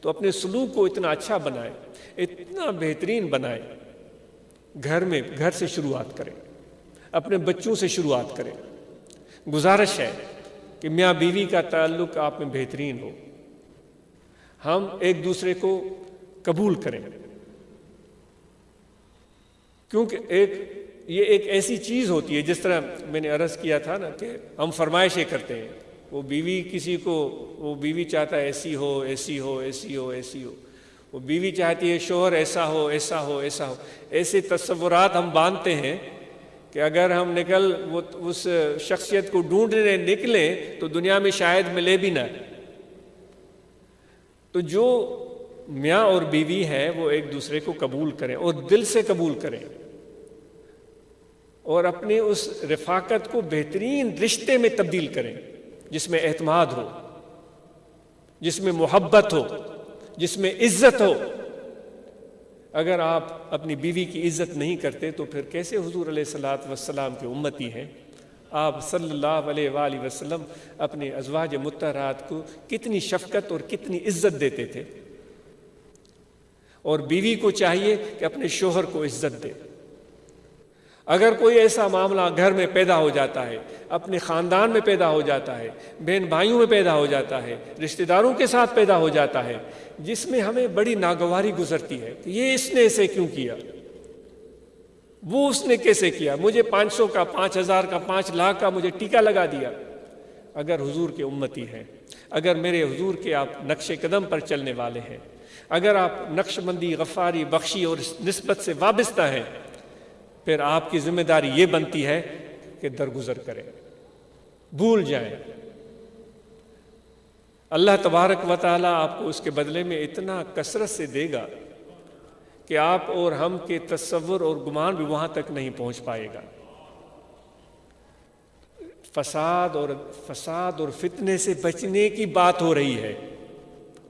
Speaker 1: تو اپنے سلوک کو اتنا اچھا بنائیں، اتنا بہترین بنائیں۔ گھر میں، گھر سے شروعات کریں، اپنے بچوں سے شروعات کریں۔ گزارش ہے کہ میاں بیوی کا تعلق آپ میں بہترین ہو۔ ہم ایک دوسرے کو قبول کریں۔ کیونکہ ایک، یہ ایک ایسی چیز ہوتی ہے، جس طرح میں نے عرض کیا تھا نا کہ ہم فرمائشیں کرتے ہیں۔ وہ بیوی کسی کو، وہ بیوی چاہتا ہے ایسی ہو ایسی ہو ایسی ہو ایسی ہو۔ وہ بیوی چاہتی ہے شوہر ایسا ہو ایسا ہو ایسا ہو۔ ایسے تصورات ہم باندھتے ہیں کہ اگر ہم نکل، وہ اس شخصیت کو ڈھونڈنے نکلیں تو دنیا میں شاید ملے بھی نہ۔ تو جو میاں اور بیوی ہے وہ ایک دوسرے کو قبول کریں اور دل سے قبول کریں۔ اور اپنی اس رفاقت کو بہترین رشتے میں تبدیل کریں، جس میں اعتماد ہو، جس میں محبت ہو۔ جس میں عزت ہو۔ اگر آپ اپنی بیوی کی عزت نہیں کرتے تو پھر کیسے حضور علیہ السلاۃ وسلام کے امتی ہیں؟ آپ صلی اللہ علیہ وآلہ وسلم اپنے ازواج متحرات کو کتنی شفقت اور کتنی عزت دیتے تھے؟ اور بیوی کو چاہیے کہ اپنے شوہر کو عزت دے۔ اگر کوئی ایسا معاملہ گھر میں پیدا ہو جاتا ہے، اپنے خاندان میں پیدا ہو جاتا ہے، بہن بھائیوں میں پیدا ہو جاتا ہے، رشتہ داروں کے ساتھ پیدا ہو جاتا ہے، جس میں ہمیں بڑی ناگواری گزرتی ہے کہ یہ اس نے اسے کیوں کیا؟ وہ اس نے کیسے کیا؟ مجھے پانچ سو کا، پانچ ہزار کا، پانچ لاکھ کا مجھے ٹیکا لگا دیا۔ اگر حضور کے امتی ہیں، اگر میرے حضور کے آپ نقش قدم پر چلنے والے ہیں، اگر آپ نقش بندی، غفاری، بخشی اور نسبت سے وابستہ ہیں پھر آپ کی ذمہ داری یہ بنتی ہے کہ درگزر کریں۔ بھول جائیں۔ اللہ تبارک و تعالیٰ آپ کو اس کے بدلے میں اتنا کثرت سے دے گا کہ آپ اور ہم کے تصور اور گمان بھی وہاں تک نہیں پہنچ پائے گا۔ فساد اور فساد اور فتنے سے بچنے کی بات ہو رہی ہے۔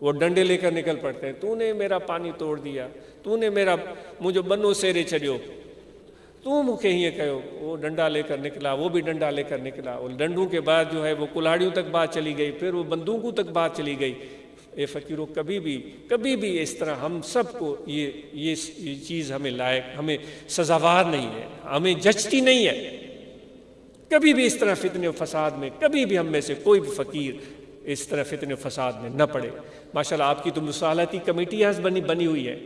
Speaker 1: وہ ڈنڈے لے کر نکل پڑتے ہیں۔ تو نے میرا پانی توڑ دیا، تو نے میرا مجھے بنو سیرے چڑھو تو مکھے ہی کہو، وہ ڈنڈا لے کر نکلا، وہ بھی ڈنڈا لے کر نکلا۔ اور ڈنڈوں کے بعد جو ہے وہ کلاڑیوں تک بات چلی گئی، پھر وہ بندوقوں تک بات چلی گئی۔ اے فقیروں کبھی بھی کبھی بھی اس طرح ہم سب کو یہ یہ چیز ہمیں لائق، ہمیں سزاوار نہیں ہے، ہمیں جچتی نہیں ہے۔ کبھی بھی اس طرح فتنے و فساد میں، کبھی بھی ہم میں سے کوئی بھی فقیر اس طرح فتنے فساد میں نہ پڑے۔ ماشاء اللہ آپ کی تو مصالحتی کمیٹیاں بنی بنی ہوئی ہے۔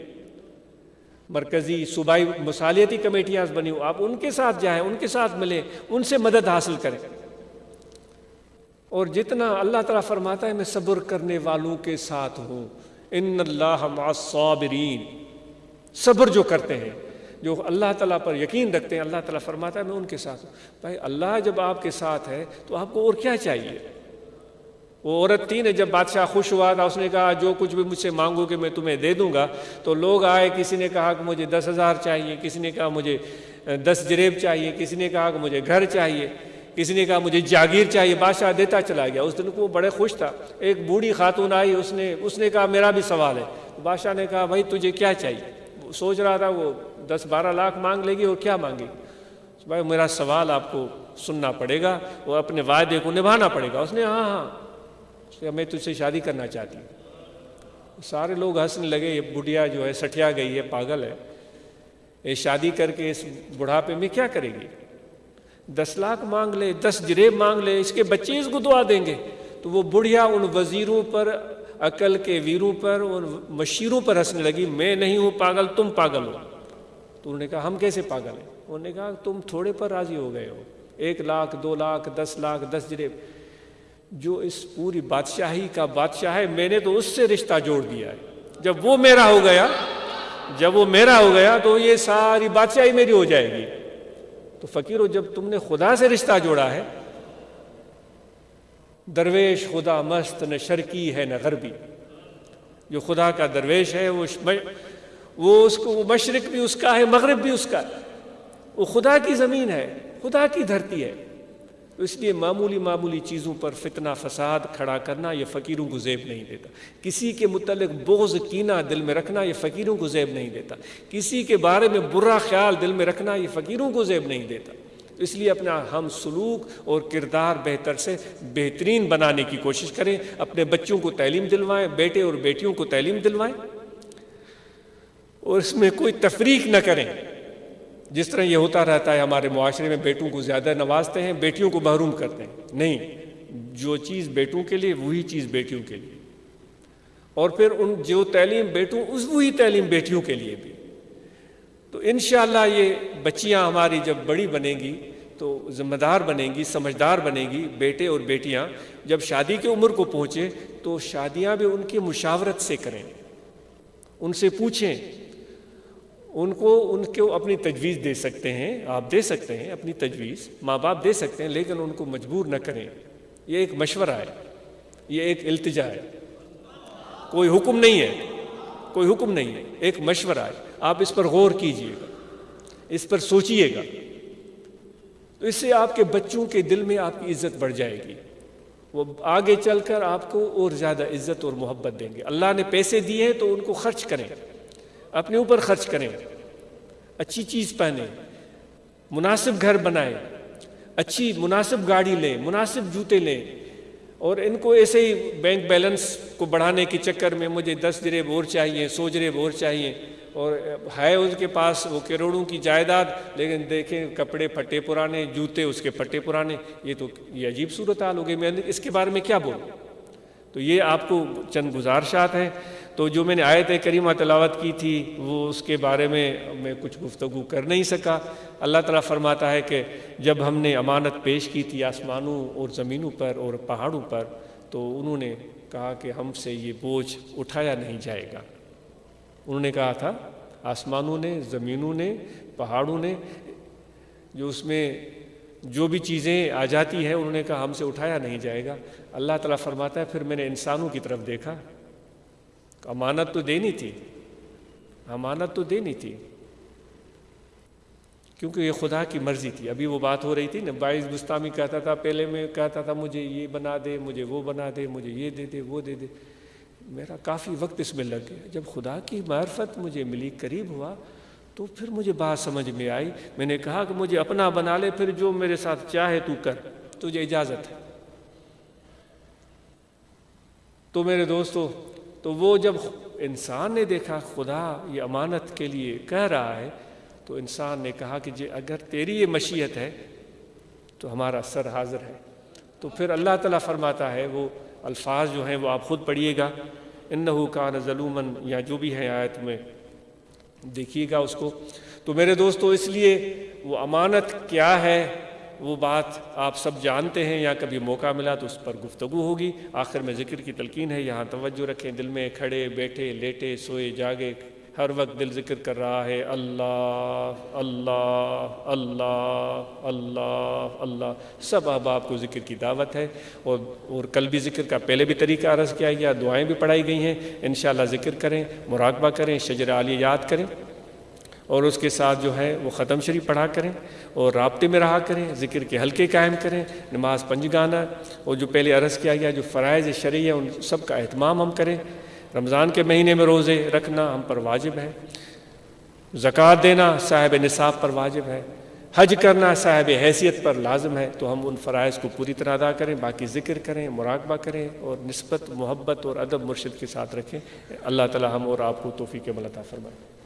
Speaker 1: مرکزی صوبائی مصالحتی کمیٹیاں بنی ہوئی آپ ان کے ساتھ جائیں، ان کے ساتھ ملیں، ان سے مدد حاصل کریں۔ اور جتنا اللہ تعالیٰ فرماتا ہے، میں صبر کرنے والوں کے ساتھ ہوں۔ ان اللہ صابرین صبر جو کرتے ہیں، جو اللہ تعالیٰ پر یقین رکھتے ہیں، اللہ تعالیٰ فرماتا ہے، میں ان کے ساتھ ہوں۔ بھائی، اللہ جب آپ کے ساتھ ہے، تو آپ کو اور کیا چاہیے؟ وہ عورت تھی نا، جب بادشاہ خوش ہوا تھا، اس نے کہا، جو کچھ بھی مجھ سے مانگو کہ میں تمہیں دے دوں گا۔ تو لوگ آئے، کسی نے کہا کہ مجھے دس ہزار چاہیے، کسی نے کہا مجھے دس جریب چاہیے، کسی نے کہا کہ مجھے گھر چاہیے، کسی نے کہا مجھے جاگیر چاہیے۔ بادشاہ دیتا چلا گیا۔ اس دن کو وہ بڑے خوش تھا۔ ایک بوڑھی خاتون آئی، اس نے اس نے کہا، میرا بھی سوال ہے۔ بادشاہ نے کہا، بھائی، تجھے کیا چاہیے؟ سوچ رہا تھا، وہ دس بارہ لاکھ مانگ لے گی اور کیا مانگے؟ گی بھائی، میرا سوال آپ کو سننا پڑے گا، وہ اپنے وعدے کو نبھانا پڑے گا۔ اس نے ہاں ہاں کہ میں تجھ سے شادی کرنا چاہتی ہوں۔ سارے لوگ ہنسنے لگے، یہ بڑھیا جو ہے سٹیا گئی ہے پاگل ہے۔ یہ شادی کر کے اس بڑھاپے میں کیا کرے گی؟ دس لاکھ مانگ لے، دس جریب مانگ لے، اس کے بچے اس کو دعا دیں گے۔ تو وہ بڑھیا ان وزیروں پر، عقل کے ویروں پر، ان مشیروں پر ہنسنے لگی۔ میں نہیں ہوں پاگل، تم پاگل ہو۔ تو انہوں نے کہا، ہم کیسے پاگل ہیں؟ انہوں نے کہا، تم تھوڑے پر راضی ہو گئے ہو۔ ایک لاکھ، دو لاکھ، دس لاکھ، دس جریب۔ جو اس پوری بادشاہی کا بادشاہ ہے، میں نے تو اس سے رشتہ جوڑ دیا ہے۔ جب وہ میرا ہو گیا، جب وہ میرا ہو گیا تو یہ ساری بادشاہی میری ہو جائے گی۔ تو فقیرو، جب تم نے خدا سے رشتہ جوڑا ہے، درویش خدا مست نہ شرکی ہے نہ غربی۔ جو خدا کا درویش ہے، وہ وہ اس کو وہ مشرق بھی اس کا ہے، مغرب بھی اس کا۔ ہے وہ خدا کی زمین ہے، خدا کی دھرتی ہے۔ اس لیے معمولی معمولی چیزوں پر فتنہ فساد کھڑا کرنا یہ فقیروں کو زیب نہیں دیتا۔ کسی کے متعلق بغض کینہ دل میں رکھنا یہ فقیروں کو زیب نہیں دیتا۔ کسی کے بارے میں برا خیال دل میں رکھنا یہ فقیروں کو زیب نہیں دیتا۔ اس لیے اپنا ہم سلوک اور کردار بہتر سے بہترین بنانے کی کوشش کریں۔ اپنے بچوں کو تعلیم دلوائیں، بیٹے اور بیٹیوں کو تعلیم دلوائیں۔ اور اس میں کوئی تفریق نہ کریں۔ جس طرح یہ ہوتا رہتا ہے، ہمارے معاشرے میں بیٹوں کو زیادہ نوازتے ہیں، بیٹیوں کو محروم کرتے ہیں۔ نہیں، جو چیز بیٹوں کے لیے، وہی چیز بیٹیوں کے لیے۔ اور پھر ان جو تعلیم بیٹوں، اس وہی تعلیم بیٹیوں کے لیے بھی۔ تو انشاءاللہ یہ بچیاں ہماری جب بڑی بنیں گی، تو ذمہ دار بنیں گی، سمجھدار بنیں گی بیٹے اور بیٹیاں۔ جب شادی کی عمر کو پہنچے، تو شادیاں بھی ان کی مشاورت سے کریں۔ ان سے پوچھیں ان کو ان کو اپنی تجویز دے سکتے ہیں، آپ دے سکتے ہیں اپنی تجویز، ماں باپ دے سکتے ہیں، لیکن ان کو مجبور نہ کریں۔ یہ ایک مشورہ ہے، یہ ایک التجا ہے۔ کوئی حکم نہیں ہے، کوئی حکم نہیں ہے، ایک مشورہ ہے۔ آپ اس پر غور کیجیے گا، اس پر سوچئے گا۔ تو اس سے آپ کے بچوں کے دل میں آپ کی عزت بڑھ جائے گی۔ وہ آگے چل کر آپ کو اور زیادہ عزت اور محبت دیں گے۔ اللہ نے پیسے دیے ہیں تو ان کو خرچ کریں۔ اپنے اوپر خرچ کریں، اچھی چیز پہنیں، مناسب گھر بنائیں، اچھی مناسب گاڑی لیں، مناسب جوتے لیں، اور ان کو ایسے ہی بینک بیلنس کو بڑھانے کے چکر میں مجھے دس درے بور چاہیے، سو جرے بور چاہیے، اور ہے اس کے پاس وہ کروڑوں کی جائیداد، لیکن دیکھیں کپڑے پھٹے پرانے، جوتے اس کے پھٹے پرانے، یہ تو یہ عجیب صورت حال ہو گئی۔ میں اس کے بارے میں کیا بولوں؟ تو یہ آپ کو چند گزارشات ہیں۔ تو جو میں نے آیت کریمہ تلاوت کی تھی، وہ اس کے بارے میں میں کچھ گفتگو کر نہیں سکا۔ اللہ تعالیٰ فرماتا ہے کہ جب ہم نے امانت پیش کی تھی آسمانوں اور زمینوں پر اور پہاڑوں پر، تو انہوں نے کہا کہ ہم سے یہ بوجھ اٹھایا نہیں جائے گا۔ انہوں نے کہا تھا، آسمانوں نے، زمینوں نے، پہاڑوں نے، جو اس میں جو بھی چیزیں آ جاتی ہیں، انہوں نے کہا ہم سے اٹھایا نہیں جائے گا۔ اللہ تعالیٰ فرماتا ہے، پھر میں نے انسانوں کی طرف دیکھا امانت تو دینی تھی۔ امانت تو دینی تھی۔ کیونکہ یہ خدا کی مرضی تھی۔ ابھی وہ بات ہو رہی تھی نا، باعث گستامی کہتا تھا، پہلے میں کہتا تھا، مجھے یہ بنا دے، مجھے وہ بنا دے، مجھے یہ دے دے، وہ دے دے۔ میرا کافی وقت اس میں لگ گیا۔ جب خدا کی معرفت مجھے ملی، قریب ہوا، تو پھر مجھے بات سمجھ میں آئی۔ میں نے کہا کہ مجھے اپنا بنا لے، پھر جو میرے ساتھ چاہے تو کر، تجھے اجازت ہے۔ تو میرے دوستو تو وہ جب انسان نے دیکھا خدا یہ امانت کے لیے کہہ رہا ہے، تو انسان نے کہا کہ جی اگر تیری یہ مشیت ہے تو ہمارا سر حاضر ہے۔ تو پھر اللہ تعالیٰ فرماتا ہے، وہ الفاظ جو ہیں وہ آپ خود پڑھیے گا۔ انہو وہ بات آپ سب جانتے ہیں یا کبھی موقع ملا تو اس پر گفتگو ہوگی۔ آخر میں ذکر کی تلقین ہے، یہاں توجہ رکھیں۔ دل میں کھڑے بیٹھے، لیٹے، سوئے، جاگے، ہر وقت دل ذکر کر رہا ہے۔ اللہ اللہ اللہ اللہ اللہ۔ سب احباب کو ذکر کی دعوت ہے۔ اور اور کل بھی ذکر کا پہلے بھی طریقہ عرض کیا گیا، دعائیں بھی پڑھائی گئی ہیں۔ انشاءاللہ ذکر کریں، مراقبہ کریں، شجر عالیہ یاد کریں۔ اور اس کے ساتھ جو ہے وہ ختم شریف پڑھا کریں اور رابطے میں رہا کریں، ذکر کے حلقے قائم کریں، نماز پنج گانا اور جو پہلے عرض کیا گیا، جو فرائض شرعی ہے ان سب کا اہتمام ہم کریں۔ رمضان کے مہینے میں روزے رکھنا ہم پر واجب ہے۔ زکوٰۃ دینا صاحب نصاب پر واجب ہے۔ حج کرنا صاحب حیثیت پر لازم ہے۔ تو ہم ان فرائض کو پوری طرح ادا کریں، باقی ذکر کریں، مراقبہ کریں اور نسبت، محبت اور ادب مرشد کے ساتھ رکھیں۔ اللہ تعالی ہم اور آپ کو توفیق ملتا فرمائیں